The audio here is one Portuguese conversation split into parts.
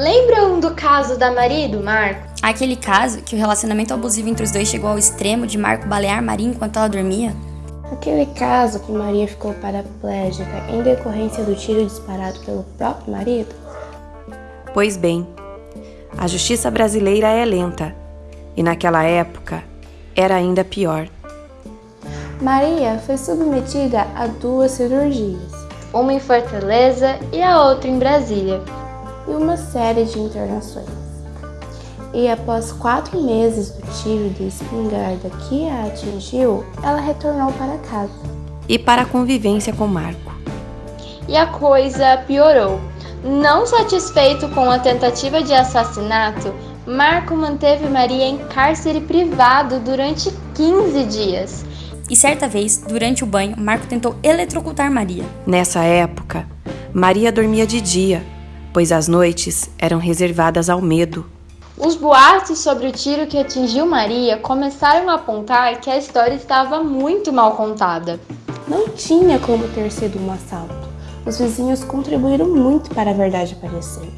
Lembram do caso da Maria e do Marco? Aquele caso que o relacionamento abusivo entre os dois chegou ao extremo de Marco balear Maria enquanto ela dormia? Aquele caso que Maria ficou paraplégica em decorrência do tiro disparado pelo próprio marido? Pois bem, a justiça brasileira é lenta e naquela época era ainda pior. Maria foi submetida a duas cirurgias, uma em Fortaleza e a outra em Brasília, e uma série de internações. E após quatro meses do tiro de espingarda que a atingiu, ela retornou para casa. E para a convivência com Marco. E a coisa piorou. Não satisfeito com a tentativa de assassinato, Marco manteve Maria em cárcere privado durante 15 dias. E certa vez, durante o banho, Marco tentou eletrocutar Maria. Nessa época, Maria dormia de dia, pois as noites eram reservadas ao medo. Os boatos sobre o tiro que atingiu Maria começaram a apontar que a história estava muito mal contada. Não tinha como ter sido um assalto. Os vizinhos contribuíram muito para a verdade aparecer.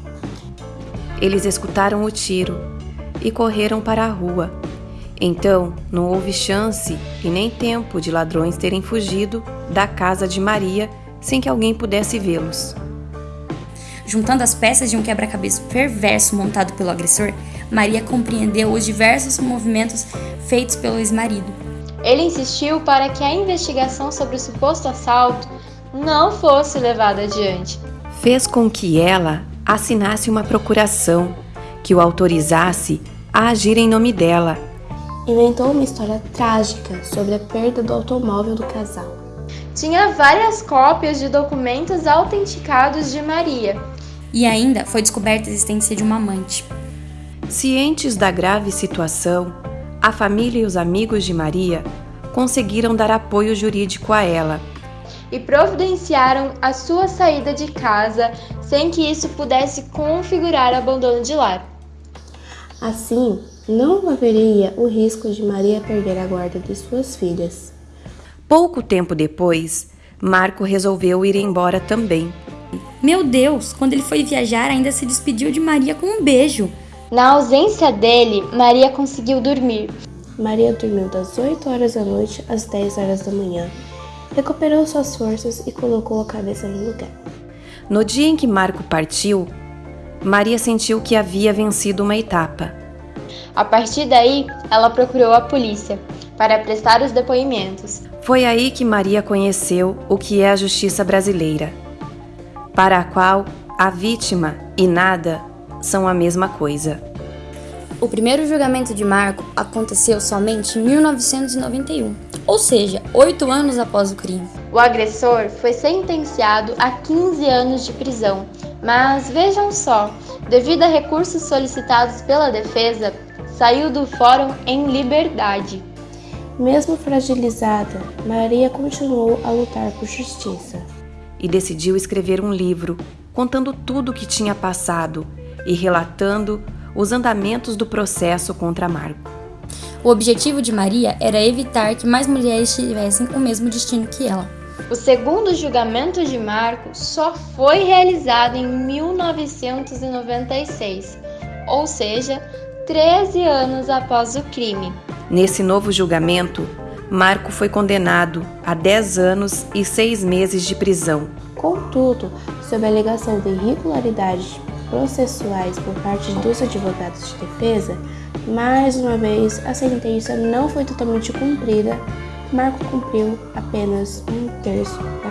Eles escutaram o tiro e correram para a rua. Então, não houve chance e nem tempo de ladrões terem fugido da casa de Maria sem que alguém pudesse vê-los. Juntando as peças de um quebra-cabeça perverso montado pelo agressor, Maria compreendeu os diversos movimentos feitos pelo ex-marido. Ele insistiu para que a investigação sobre o suposto assalto não fosse levada adiante. Fez com que ela assinasse uma procuração que o autorizasse a agir em nome dela. Inventou uma história trágica sobre a perda do automóvel do casal. Tinha várias cópias de documentos autenticados de Maria. E ainda foi descoberta a existência de uma amante. Cientes da grave situação, a família e os amigos de Maria conseguiram dar apoio jurídico a ela e providenciaram a sua saída de casa sem que isso pudesse configurar abandono de lar. Assim, não haveria o risco de Maria perder a guarda de suas filhas. Pouco tempo depois, Marco resolveu ir embora também. Meu Deus, quando ele foi viajar, ainda se despediu de Maria com um beijo. Na ausência dele, Maria conseguiu dormir. Maria dormiu das 8 horas da noite às 10 horas da manhã. Recuperou suas forças e colocou a cabeça no lugar. No dia em que Marco partiu, Maria sentiu que havia vencido uma etapa. A partir daí, ela procurou a polícia para prestar os depoimentos. Foi aí que Maria conheceu o que é a justiça brasileira, para a qual a vítima e nada são a mesma coisa. O primeiro julgamento de Marco aconteceu somente em 1991, ou seja, oito anos após o crime. O agressor foi sentenciado a 15 anos de prisão, mas vejam só, devido a recursos solicitados pela defesa, saiu do fórum em liberdade. Mesmo fragilizada, Maria continuou a lutar por justiça. E decidiu escrever um livro contando tudo o que tinha passado e relatando os andamentos do processo contra Marco. O objetivo de Maria era evitar que mais mulheres tivessem o mesmo destino que ela. O segundo julgamento de Marco só foi realizado em 1996, ou seja, 13 anos após o crime. Nesse novo julgamento, Marco foi condenado a 10 anos e 6 meses de prisão. Contudo, sob a alegação de irregularidades processuais por parte dos advogados de defesa, mais uma vez a sentença não foi totalmente cumprida. Marco cumpriu apenas um terço da